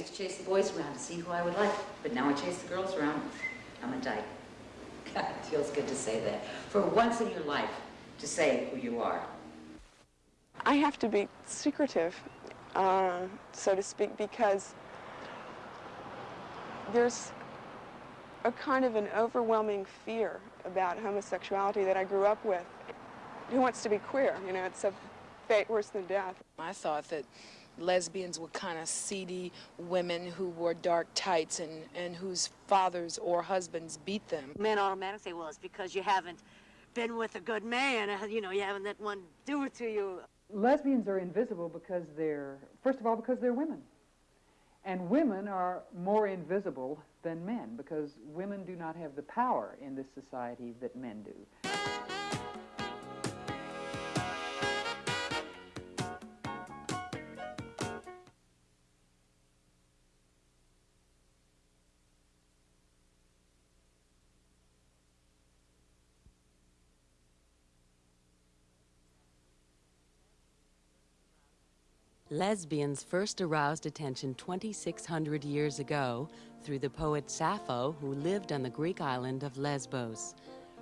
used to chase the boys around to see who I would like, but now I chase the girls around. I'm a dyke. God, it feels good to say that. For once in your life, to say who you are. I have to be secretive, uh, so to speak, because there's a kind of an overwhelming fear about homosexuality that I grew up with. Who wants to be queer? You know, it's a fate worse than death. I thought that lesbians were kind of seedy women who wore dark tights and, and whose fathers or husbands beat them. Men automatically say, well, it's because you haven't been with a good man. uh, You know, you haven't let one do it to you. lesbians are invisible because they're, first of all, because they're women. And women are more invisible than men because women do not have the power in this society that men do. Lesbians first aroused attention 2,600 years ago through the poet Sappho, who lived on the Greek island of Lesbos.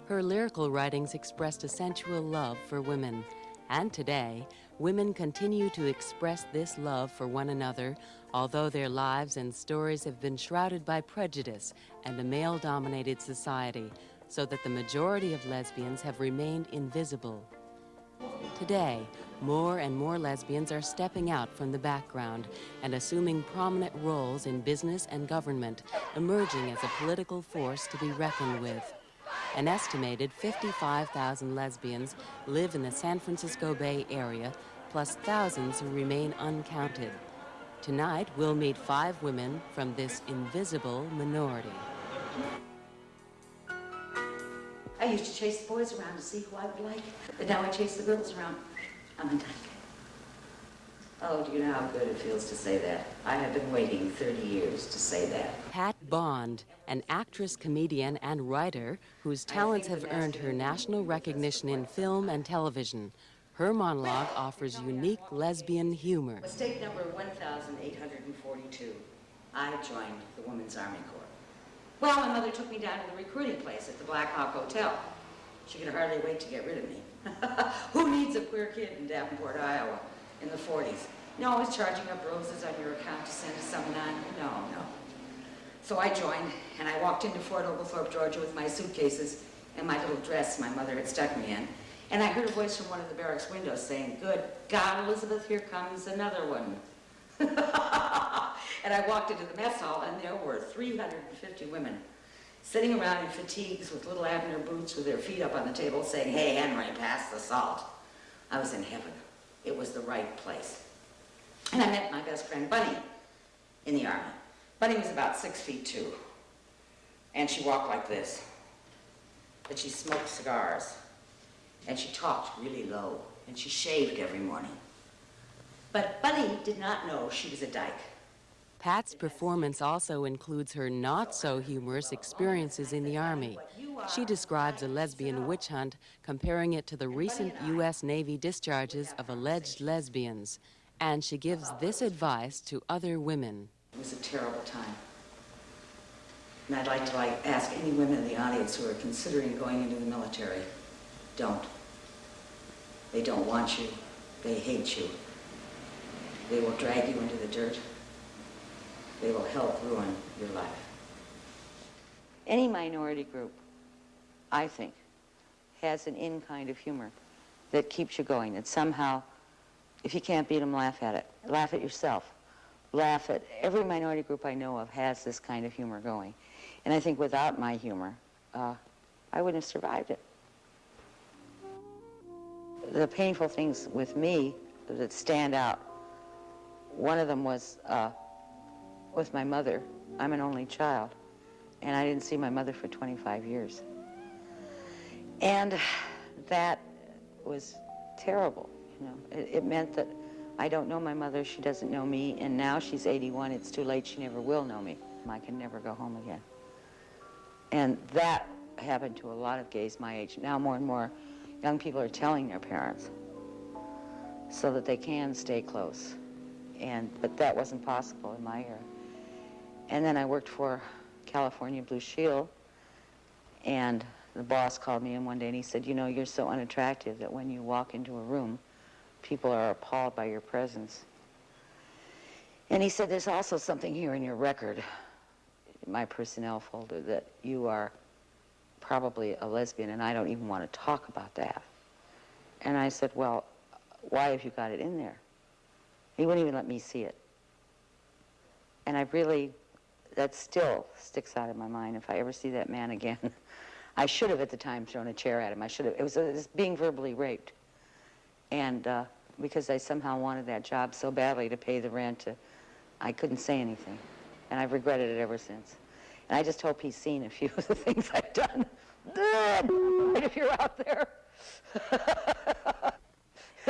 Her lyrical writings expressed a sensual love for women. And today, women continue to express this love for one another, although their lives and stories have been shrouded by prejudice and a male dominated society, so that the majority of lesbians have remained invisible. Today, more and more lesbians are stepping out from the background and assuming prominent roles in business and government, emerging as a political force to be reckoned with. An estimated 55,000 lesbians live in the San Francisco Bay Area, plus thousands who remain uncounted. Tonight, we'll meet five women from this invisible minority. I used to chase the boys around to see who I would like, but now I chase the girls around. I'm a. Oh, do you know how good it feels to say that? I have been waiting 30 years to say that. Pat Bond, an actress, comedian, and writer whose talents have earned her national recognition in film and television. Her monologue offers unique lesbian humor. Mistake number 1,842. I joined the Women's Army Corps. Well, my mother took me down to the recruiting place at the Black Hawk Hotel. She could hardly wait to get rid of me. Who needs a queer kid in Davenport, Iowa in the 40s? No, always charging up roses on your account to send to some nun. No, no. So I joined, and I walked into Fort Oglethorpe, Georgia with my suitcases and my little dress my mother had stuck me in. And I heard a voice from one of the barracks windows saying, good God, Elizabeth, here comes another one. and I walked into the mess hall, and there were 350 women sitting around in fatigues with little Abner boots with their feet up on the table saying, hey, Henry, pass the salt. I was in heaven. It was the right place. And I met my best friend, Bunny, in the Army. Bunny was about six feet two, and she walked like this. But she smoked cigars, and she talked really low, and she shaved every morning. But Bunny did not know she was a dyke. Pat's performance also includes her not so humorous experiences in the Army. She describes a lesbian witch hunt, comparing it to the recent U.S. Navy discharges of alleged lesbians. And she gives this advice to other women. It was a terrible time. And I'd like to like ask any women in the audience who are considering going into the military, don't. They don't want you. They hate you. They will drag you into the dirt. They will help ruin your life. Any minority group, I think, has an in kind of humor that keeps you going. That somehow, if you can't beat them, laugh at it. Laugh at yourself. Laugh at every minority group I know of has this kind of humor going. And I think without my humor, uh, I wouldn't have survived it. The painful things with me that stand out, one of them was uh, with my mother. I'm an only child, and I didn't see my mother for 25 years. And that was terrible, you know. It, it meant that I don't know my mother, she doesn't know me, and now she's 81, it's too late, she never will know me. I can never go home again. And that happened to a lot of gays my age. Now more and more young people are telling their parents so that they can stay close. And, but that wasn't possible in my era. And then I worked for California Blue Shield, and the boss called me in one day and he said, you know, you're so unattractive that when you walk into a room, people are appalled by your presence. And he said, there's also something here in your record, my personnel folder, that you are probably a lesbian, and I don't even want to talk about that. And I said, well, why have you got it in there? He wouldn't even let me see it. And I really, that still sticks out in my mind. If I ever see that man again, I should have at the time thrown a chair at him. I should have. It was, it was being verbally raped. And uh, because I somehow wanted that job so badly to pay the rent, to, I couldn't say anything. And I've regretted it ever since. And I just hope he's seen a few of the things I've done. If you're out there.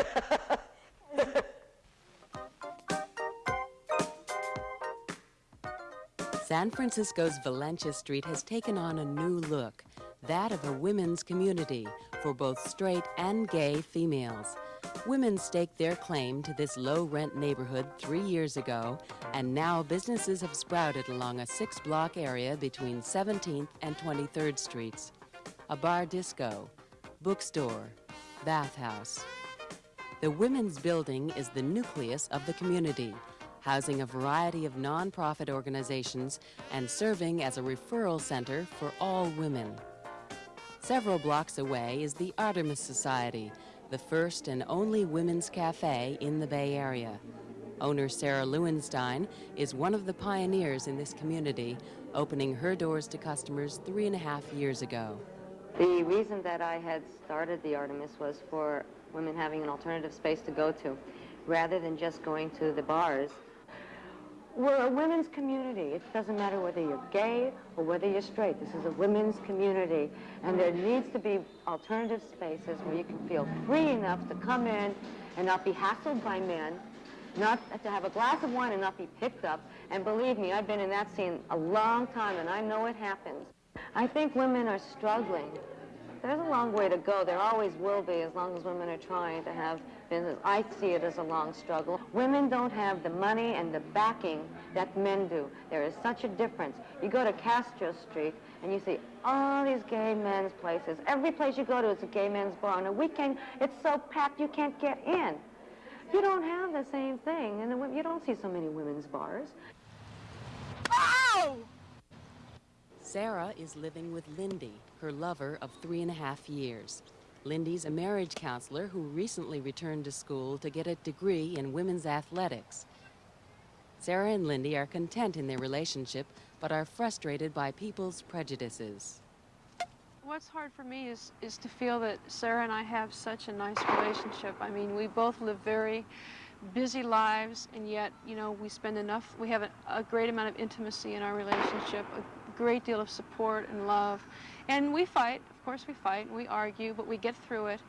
San Francisco's Valencia Street has taken on a new look, that of a women's community for both straight and gay females. Women staked their claim to this low rent neighborhood three years ago, and now businesses have sprouted along a six block area between 17th and 23rd Streets. A bar disco, bookstore, bathhouse. The women's building is the nucleus of the community, housing a variety of nonprofit organizations and serving as a referral center for all women. Several blocks away is the Artemis Society, the first and only women's cafe in the Bay Area. Owner Sarah Lewenstein is one of the pioneers in this community, opening her doors to customers three and a half years ago. The reason that I had started the Artemis was for women having an alternative space to go to, rather than just going to the bars. We're a women's community. It doesn't matter whether you're gay or whether you're straight. This is a women's community, and there needs to be alternative spaces where you can feel free enough to come in and not be hassled by men, not to have a glass of wine and not be picked up. And believe me, I've been in that scene a long time, and I know it happens. I think women are struggling. There's a long way to go. There always will be as long as women are trying to have business. I see it as a long struggle. Women don't have the money and the backing that men do. There is such a difference. You go to Castro Street and you see all these gay men's places. Every place you go to is a gay men's bar. On a weekend, it's so packed you can't get in. You don't have the same thing, and you don't see so many women's bars. Oh! Sarah is living with Lindy, her lover of three and a half years. Lindy's a marriage counselor who recently returned to school to get a degree in women's athletics. Sarah and Lindy are content in their relationship, but are frustrated by people's prejudices. What's hard for me is, is to feel that Sarah and I have such a nice relationship. I mean, we both live very busy lives, and yet, you know, we spend enough, we have a, a great amount of intimacy in our relationship, a great deal of support and love. And we fight, of course we fight, and we argue, but we get through it.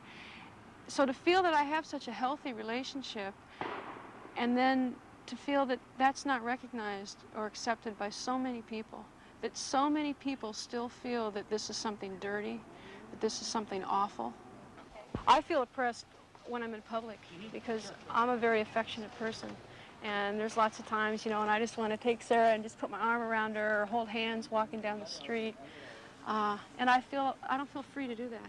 So to feel that I have such a healthy relationship, and then to feel that that's not recognized or accepted by so many people, that so many people still feel that this is something dirty, that this is something awful. I feel oppressed when I'm in public because I'm a very affectionate person. And there's lots of times, you know, and I just want to take Sarah and just put my arm around her or hold hands walking down the street. Uh, and I feel, I don't feel free to do that.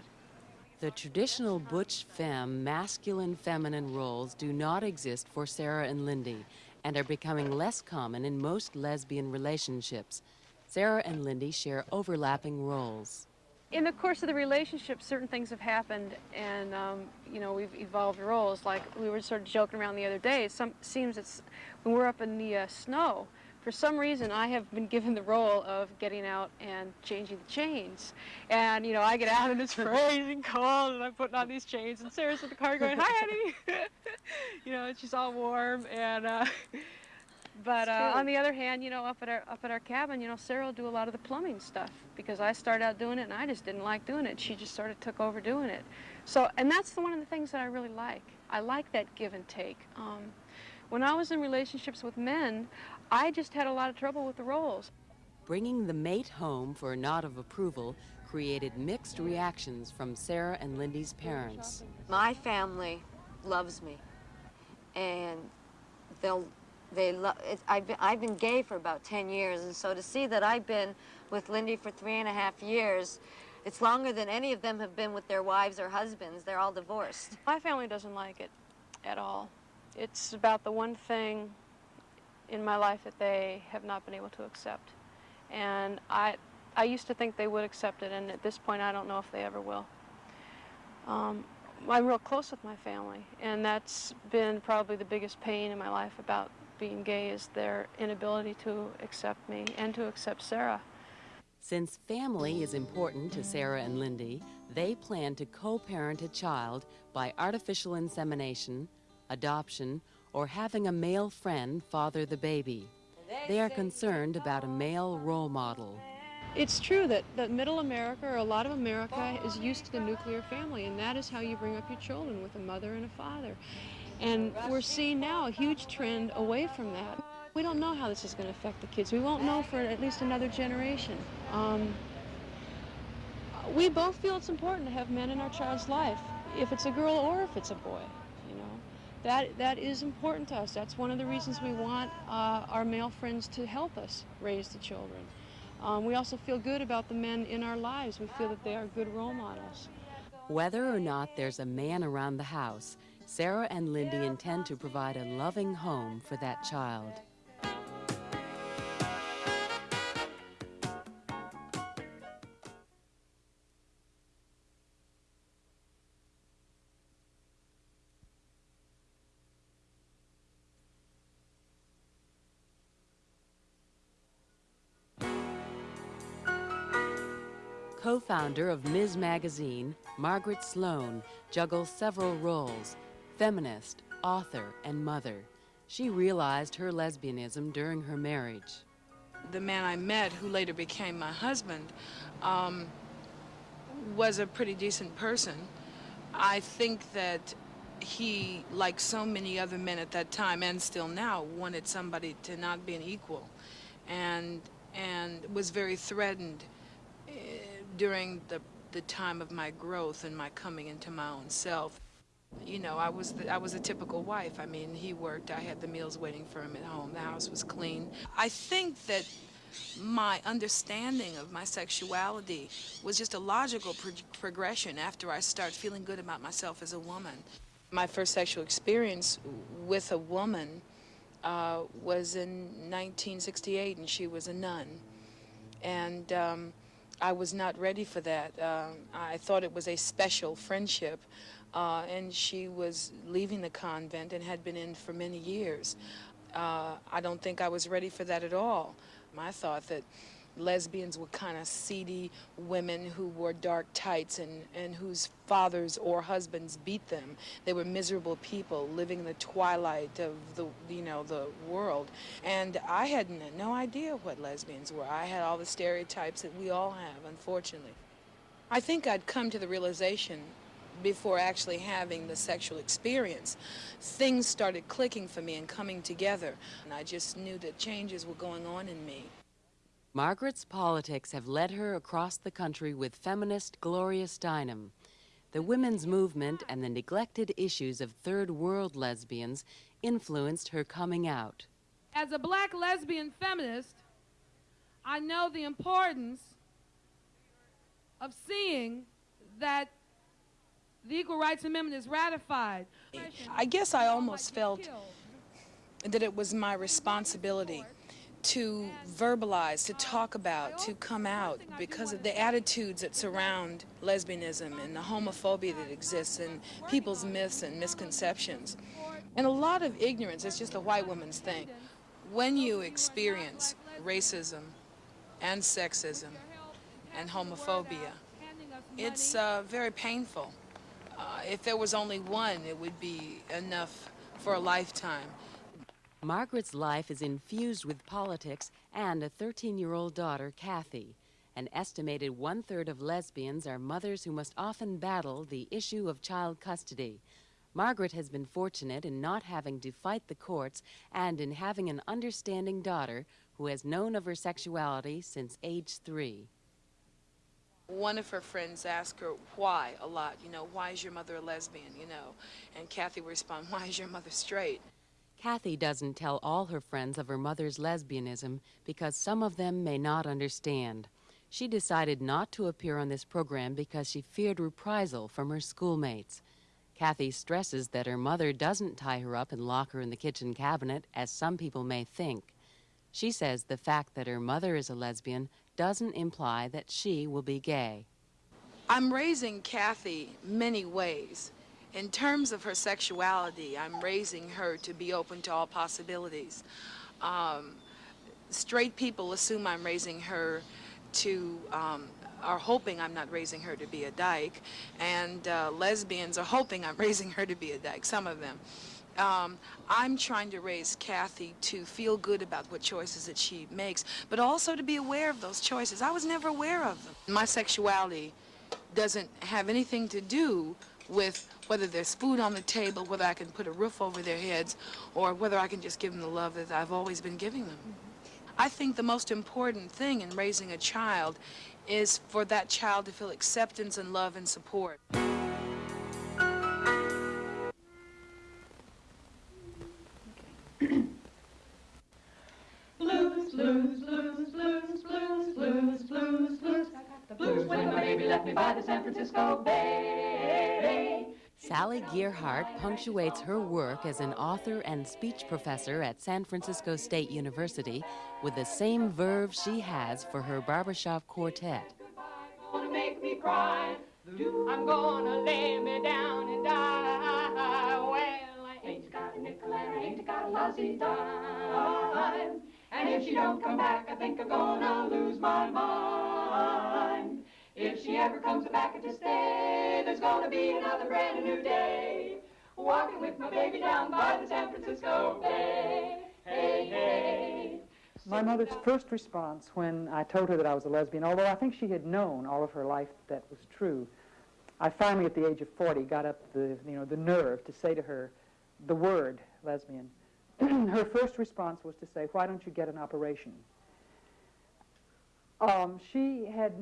The traditional butch femme, masculine feminine roles do not exist for Sarah and Lindy and are becoming less common in most lesbian relationships. Sarah and Lindy share overlapping roles. In the course of the relationship, certain things have happened, and um, you know we've evolved roles. Like we were sort of joking around the other day. It some, seems it's when we're up in the uh, snow. For some reason, I have been given the role of getting out and changing the chains. And you know, I get out and it's freezing cold, and I'm putting on these chains, and Sarah's in the car going, "Hi, honey," you know, and she's all warm and. Uh, but uh, on the other hand, you know, up at our up at our cabin, you know, Sarah will do a lot of the plumbing stuff because I started out doing it and I just didn't like doing it. She just sort of took over doing it. So, and that's the, one of the things that I really like. I like that give and take. Um, when I was in relationships with men, I just had a lot of trouble with the roles. Bringing the mate home for a nod of approval created mixed reactions from Sarah and Lindy's parents. My family loves me, and they'll They lo- it's, I've, been, I've been gay for about 10 years, and so to see that I've been with Lindy for three and a half years, it's longer than any of them have been with their wives or husbands. They're all divorced. My family doesn't like it at all. It's about the one thing in my life that they have not been able to accept. And I, I used to think they would accept it, and at this point, I don't know if they ever will. Um, I'm real close with my family, and that's been probably the biggest pain in my life about being gay is their inability to accept me and to accept Sarah. Since family is important to Sarah and Lindy, they plan to co parent a child by artificial insemination, adoption, or having a male friend father the baby. They are concerned about a male role model. It's true that, that middle America, or a lot of America, is used to the nuclear family, and that is how you bring up your children with a mother and a father. And we're seeing now a huge trend away from that. We don't know how this is going to affect the kids. We won't know for at least another generation. Um, we both feel it's important to have men in our child's life, if it's a girl or if it's a boy. You know, that that is important to us. That's one of the reasons we want uh, our male friends to help us raise the children. Um, we also feel good about the men in our lives. We feel that they are good role models. Whether or not there's a man around the house, Sarah and Lindy intend to provide a loving home for that child. Co-founder of Ms. Magazine, Margaret Sloan juggles several roles, feminist, author, and mother. She realized her lesbianism during her marriage. The man I met, who later became my husband, um, was a pretty decent person. I think that he, like so many other men at that time and still now, wanted somebody to not be an equal, and and was very threatened uh, during the the time of my growth and my coming into my own self. You know, I was the, I was a typical wife. I mean, he worked. I had the meals waiting for him at home. The house was clean. I think that my understanding of my sexuality was just a logical pro progression after I started feeling good about myself as a woman. My first sexual experience with a woman uh, was in 1968, and she was a nun. And um, I was not ready for that. Um, I thought it was a special friendship, uh, and she was leaving the convent and had been in for many years. Uh, I don't think I was ready for that at all. I thought that lesbians were kind of seedy women who wore dark tights and, and whose fathers or husbands beat them. They were miserable people living in the twilight of the, you know, the world. And I had no idea what lesbians were. I had all the stereotypes that we all have, unfortunately. I think I'd come to the realization before actually having the sexual experience, things started clicking for me and coming together. And I just knew that changes were going on in me. Margaret's politics have led her across the country with feminist Gloria Steinem. The women's movement and the neglected issues of third world lesbians influenced her coming out. As a black lesbian feminist, I know the importance of seeing that the Equal Rights Amendment is ratified. I guess I almost felt that it was my responsibility to verbalize, to talk about, to come out because of the attitudes that surround lesbianism and the homophobia that exists and people's myths and misconceptions. And a lot of ignorance, it's just a white woman's thing. When you experience racism and sexism and homophobia, it's uh, very painful. Uh, if there was only one, it would be enough for a lifetime. Margaret's life is infused with politics and a 13 year old daughter, Kathy. An estimated one third of lesbians are mothers who must often battle the issue of child custody. Margaret has been fortunate in not having to fight the courts and in having an understanding daughter who has known of her sexuality since age three. One of her friends asked her why a lot, you know, why is your mother a lesbian, you know? And Kathy would respond, why is your mother straight? Kathy doesn't tell all her friends of her mother's lesbianism because some of them may not understand. She decided not to appear on this program because she feared reprisal from her schoolmates. Kathy stresses that her mother doesn't tie her up and lock her in the kitchen cabinet, as some people may think. She says the fact that her mother is a lesbian doesn't imply that she will be gay. I'm raising Kathy many ways. In terms of her sexuality, I'm raising her to be open to all possibilities. Um, straight people assume I'm raising her to, um, are hoping I'm not raising her to be a dyke, and uh, lesbians are hoping I'm raising her to be a dyke, some of them. Um, I'm trying to raise Kathy to feel good about what choices that she makes, but also to be aware of those choices. I was never aware of them. My sexuality doesn't have anything to do with whether there's food on the table, whether I can put a roof over their heads, or whether I can just give them the love that I've always been giving them. I think the most important thing in raising a child is for that child to feel acceptance and love and support. Baby left me by the San Francisco Bay. Sally Gearhart punctuates her work as an author and speech professor at San Francisco State University with the same verve she has for her barbershop quartet. Gonna make me cry. I'm gonna lay me down and die. Well, I ain't got a nickel and I ain't got a lousy dime. And if she don't come back, I think I'm gonna lose my mind. If she ever comes back to stay, there's gonna be another brand new day. Walking with my baby down by the San Francisco Bay. Hey, hey. My mother's first response when I told her that I was a lesbian, although I think she had known all of her life that was true, I finally, at the age of 40, got up the, you know, the nerve to say to her the word lesbian. her first response was to say, why don't you get an operation? Um, she had,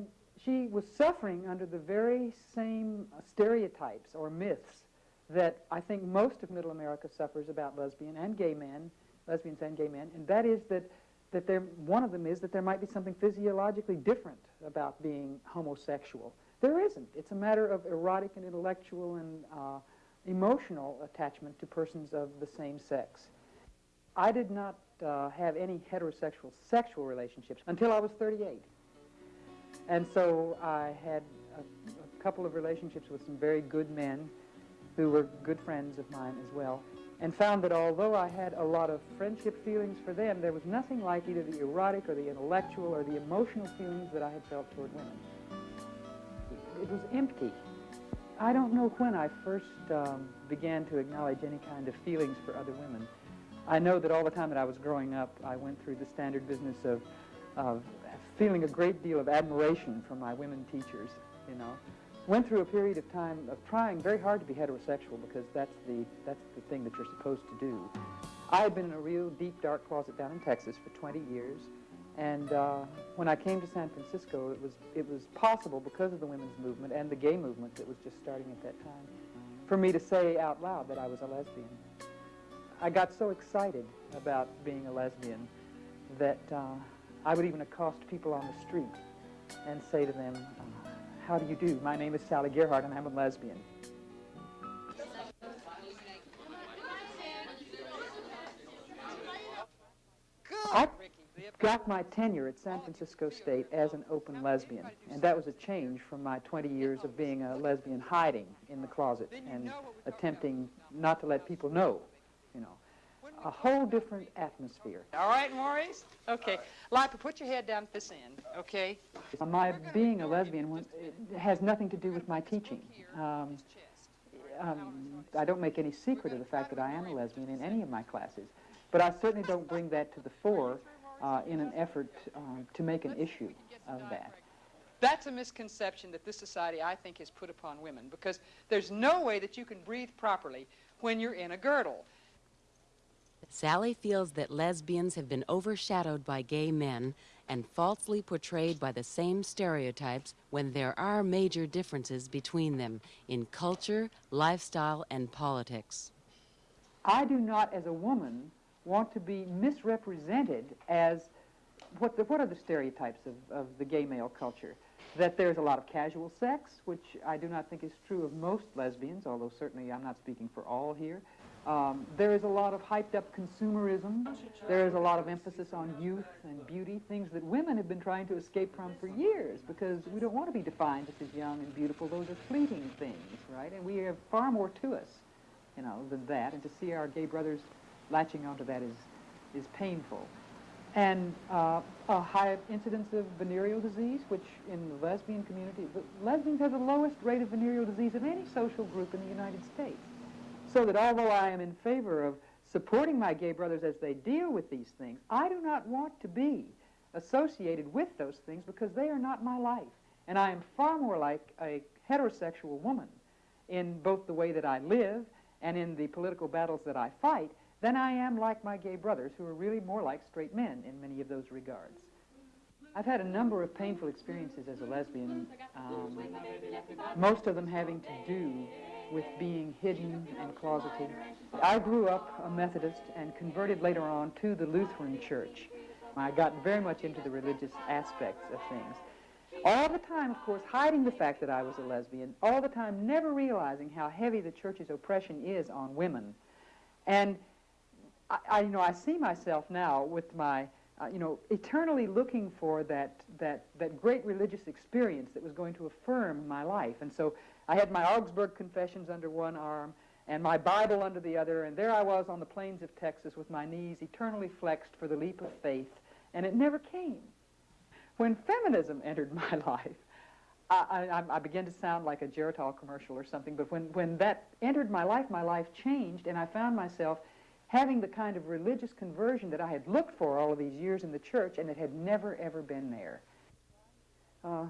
she was suffering under the very same stereotypes or myths that I think most of Middle America suffers about lesbian and gay men, lesbians and gay men, and that is that that there, one of them is that there might be something physiologically different about being homosexual. There isn't. It's a matter of erotic and intellectual and uh, emotional attachment to persons of the same sex. I did not uh, have any heterosexual sexual relationships until I was 38. And so I had a, a couple of relationships with some very good men who were good friends of mine as well and found that although I had a lot of friendship feelings for them, there was nothing like either the erotic or the intellectual or the emotional feelings that I had felt toward women. It was empty. I don't know when I first um, began to acknowledge any kind of feelings for other women. I know that all the time that I was growing up, I went through the standard business of, of feeling a great deal of admiration for my women teachers, you know went through a period of time of trying very hard to be heterosexual because that's the, that's the thing that you're supposed to do. I had been in a real deep, dark closet down in Texas for 20 years, and uh, when I came to San Francisco, it was, it was possible because of the women's movement and the gay movement that was just starting at that time for me to say out loud that I was a lesbian. I got so excited about being a lesbian that uh, I would even accost people on the street and say to them, how do you do? My name is Sally Gearhart, and I'm a lesbian. I got my tenure at San Francisco State as an open lesbian, and that was a change from my 20 years of being a lesbian hiding in the closet and attempting not to let people know, you know a whole different atmosphere. All right, Maurice? Okay. Lipa, put your head down at this end, okay? My being a lesbian has nothing to do with my teaching. Um, um, I don't make any secret of the fact that I am a lesbian in any of my classes, but I certainly don't bring that to the fore uh, in an effort um, to make an issue of that. That's a misconception that this society, I think, has put upon women because there's no way that you can breathe properly when you're in a girdle. Sally feels that lesbians have been overshadowed by gay men and falsely portrayed by the same stereotypes when there are major differences between them in culture, lifestyle, and politics. I do not, as a woman, want to be misrepresented as what, the, what are the stereotypes of, of the gay male culture? That there's a lot of casual sex, which I do not think is true of most lesbians, although certainly I'm not speaking for all here. Um, there is a lot of hyped up consumerism. There is a lot of emphasis on youth and beauty, things that women have been trying to escape from for years because we don't want to be defined just as young and beautiful. Those are fleeting things, right? And we have far more to us, you know, than that. And to see our gay brothers latching onto that is, is painful. And uh, a high incidence of venereal disease, which in the lesbian community, lesbians have the lowest rate of venereal disease of any social group in the United States. So that although I am in favor of supporting my gay brothers as they deal with these things, I do not want to be associated with those things because they are not my life. And I am far more like a heterosexual woman in both the way that I live and in the political battles that I fight than I am like my gay brothers, who are really more like straight men in many of those regards. I've had a number of painful experiences as a lesbian, um, most of them having to do with being hidden and closeted. I grew up a Methodist and converted later on to the Lutheran Church. I got very much into the religious aspects of things. All the time, of course, hiding the fact that I was a lesbian, all the time never realizing how heavy the church's oppression is on women. And I, I you know, I see myself now with my, uh, you know, eternally looking for that, that, that great religious experience that was going to affirm my life. And so I had my Augsburg Confessions under one arm and my Bible under the other, and there I was on the plains of Texas with my knees eternally flexed for the leap of faith, and it never came. When feminism entered my life, I, I, I began to sound like a Geritol commercial or something, but when, when that entered my life, my life changed, and I found myself having the kind of religious conversion that I had looked for all of these years in the church, and it had never, ever been there. Uh,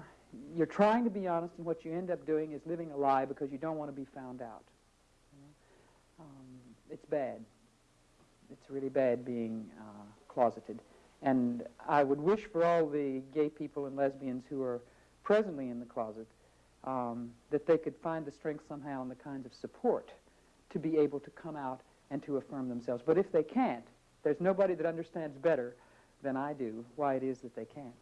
you're trying to be honest, and what you end up doing is living a lie because you don't want to be found out. Um, it's bad. It's really bad being uh, closeted. And I would wish for all the gay people and lesbians who are presently in the closet um, that they could find the strength somehow and the kinds of support to be able to come out and to affirm themselves. But if they can't, there's nobody that understands better than I do why it is that they can't.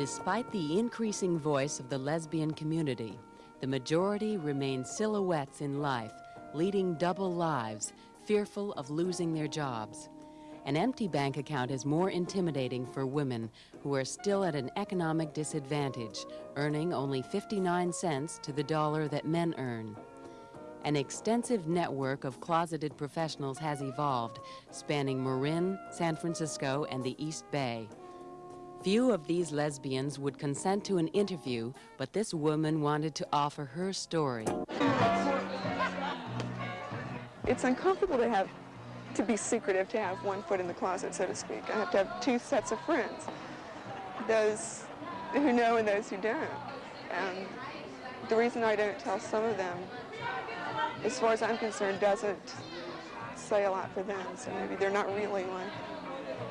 Despite the increasing voice of the lesbian community, the majority remain silhouettes in life, leading double lives, fearful of losing their jobs. An empty bank account is more intimidating for women who are still at an economic disadvantage, earning only 59 cents to the dollar that men earn. An extensive network of closeted professionals has evolved, spanning Marin, San Francisco, and the East Bay. Few of these lesbians would consent to an interview, but this woman wanted to offer her story. It's uncomfortable to have to be secretive, to have one foot in the closet, so to speak. I have to have two sets of friends, those who know and those who don't. And the reason I don't tell some of them, as far as I'm concerned, doesn't say a lot for them. So maybe they're not really my,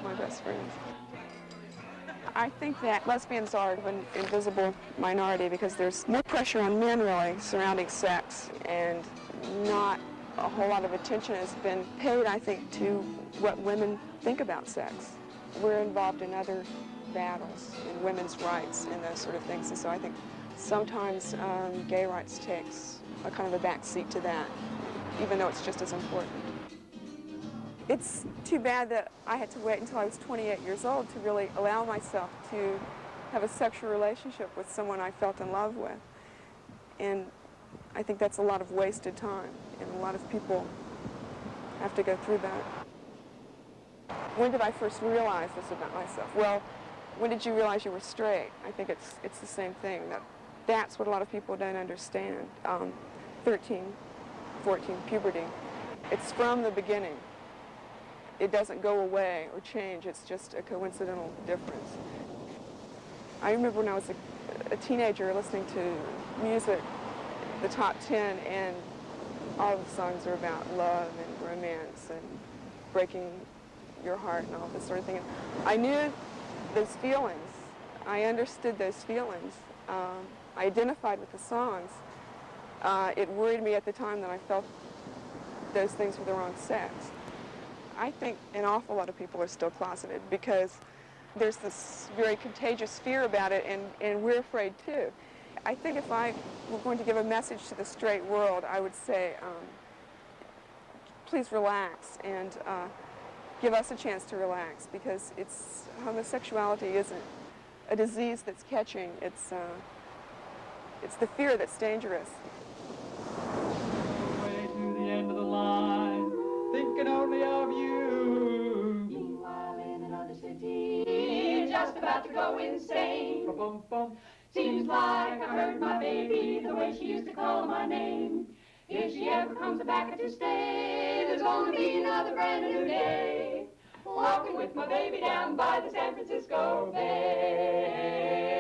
my best friends. I think that lesbians are an invisible minority because there's more pressure on men really surrounding sex and not a whole lot of attention has been paid, I think, to what women think about sex. We're involved in other battles, in women's rights and those sort of things, and so I think sometimes um, gay rights takes a kind of a back seat to that, even though it's just as important. It's too bad that I had to wait until I was 28 years old to really allow myself to have a sexual relationship with someone I felt in love with. And I think that's a lot of wasted time, and a lot of people have to go through that. When did I first realize this about myself? Well, when did you realize you were straight? I think it's, it's the same thing. That, that's what a lot of people don't understand. Um, 13, 14, puberty. It's from the beginning it doesn't go away or change. It's just a coincidental difference. I remember when I was a, a teenager listening to music, the top 10, and all the songs are about love and romance and breaking your heart and all this sort of thing. I knew those feelings. I understood those feelings. Um, I identified with the songs. Uh, it worried me at the time that I felt those things were the wrong sex. I think an awful lot of people are still closeted because there's this very contagious fear about it, and, and we're afraid too. I think if I were going to give a message to the straight world, I would say, um, please relax and uh, give us a chance to relax because it's homosexuality isn't a disease that's catching. It's uh, it's the fear that's dangerous. Thinking of you. Meanwhile, in another city, just about to go insane. Bum, bum. Seems like I heard my baby the way she used to call my name. If she ever comes back to stay, there's gonna be another brand new day. Walking with my baby down by the San Francisco Bay.